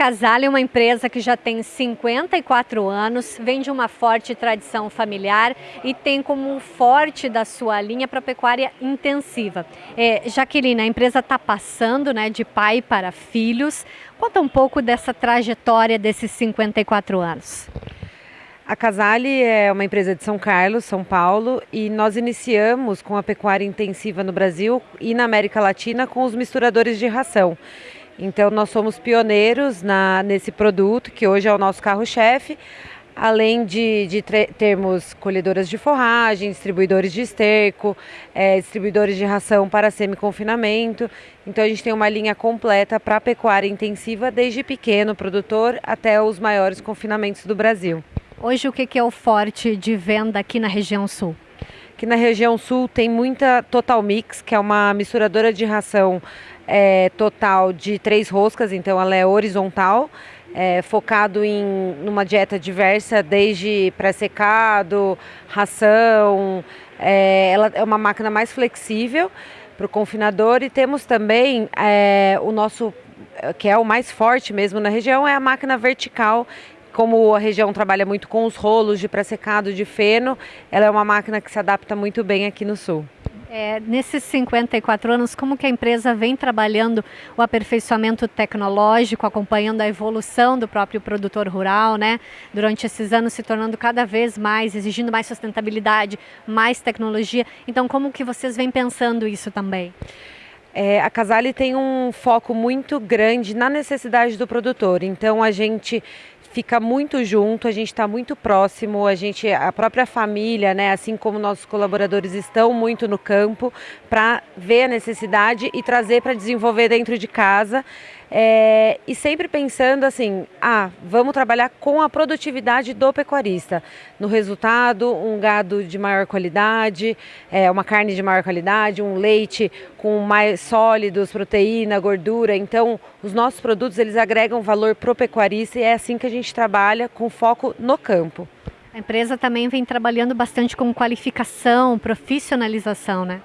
Casale é uma empresa que já tem 54 anos, vem de uma forte tradição familiar e tem como forte da sua linha para pecuária intensiva. É, Jaqueline, a empresa está passando né, de pai para filhos. Conta um pouco dessa trajetória desses 54 anos. A Casale é uma empresa de São Carlos, São Paulo, e nós iniciamos com a pecuária intensiva no Brasil e na América Latina com os misturadores de ração. Então nós somos pioneiros na, nesse produto, que hoje é o nosso carro-chefe, além de, de termos colhedoras de forragem, distribuidores de esterco, é, distribuidores de ração para semi-confinamento. Então a gente tem uma linha completa para a pecuária intensiva, desde pequeno produtor até os maiores confinamentos do Brasil. Hoje o que é o forte de venda aqui na região sul? Aqui na região sul tem muita Total Mix, que é uma misturadora de ração é, total de três roscas, então ela é horizontal, é, focado em numa dieta diversa, desde pré-secado, ração. É, ela é uma máquina mais flexível para o confinador e temos também é, o nosso que é o mais forte mesmo na região é a máquina vertical como a região trabalha muito com os rolos de pré-secado de feno, ela é uma máquina que se adapta muito bem aqui no sul. É, nesses 54 anos, como que a empresa vem trabalhando o aperfeiçoamento tecnológico, acompanhando a evolução do próprio produtor rural, né? Durante esses anos se tornando cada vez mais, exigindo mais sustentabilidade, mais tecnologia. Então, como que vocês vêm pensando isso também? É, a Casale tem um foco muito grande na necessidade do produtor. Então a gente fica muito junto, a gente está muito próximo, a gente, a própria família, né, assim como nossos colaboradores estão muito no campo para ver a necessidade e trazer para desenvolver dentro de casa. É, e sempre pensando assim, ah, vamos trabalhar com a produtividade do pecuarista. No resultado, um gado de maior qualidade, é, uma carne de maior qualidade, um leite com mais sólidos, proteína, gordura. Então, os nossos produtos eles agregam valor pro pecuarista e é assim que a gente trabalha com foco no campo. A empresa também vem trabalhando bastante com qualificação, profissionalização, né?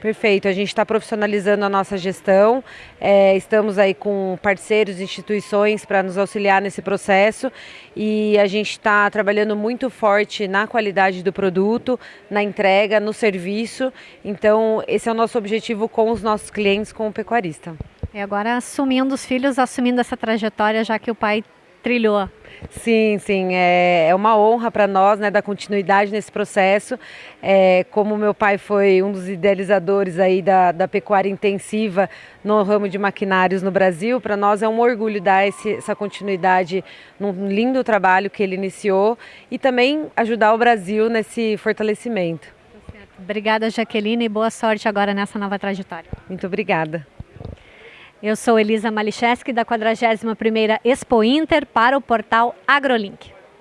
Perfeito, a gente está profissionalizando a nossa gestão, é, estamos aí com parceiros, instituições para nos auxiliar nesse processo e a gente está trabalhando muito forte na qualidade do produto, na entrega, no serviço. Então, esse é o nosso objetivo com os nossos clientes, com o pecuarista. E agora assumindo os filhos, assumindo essa trajetória, já que o pai trilhou. Sim, sim, é, é uma honra para nós, né, dar continuidade nesse processo. É, como meu pai foi um dos idealizadores aí da, da pecuária intensiva no ramo de maquinários no Brasil, para nós é um orgulho dar esse, essa continuidade num lindo trabalho que ele iniciou e também ajudar o Brasil nesse fortalecimento. Obrigada, Jaqueline, e boa sorte agora nessa nova trajetória. Muito obrigada. Eu sou Elisa Malicheski, da 41ª Expo Inter, para o portal AgroLink.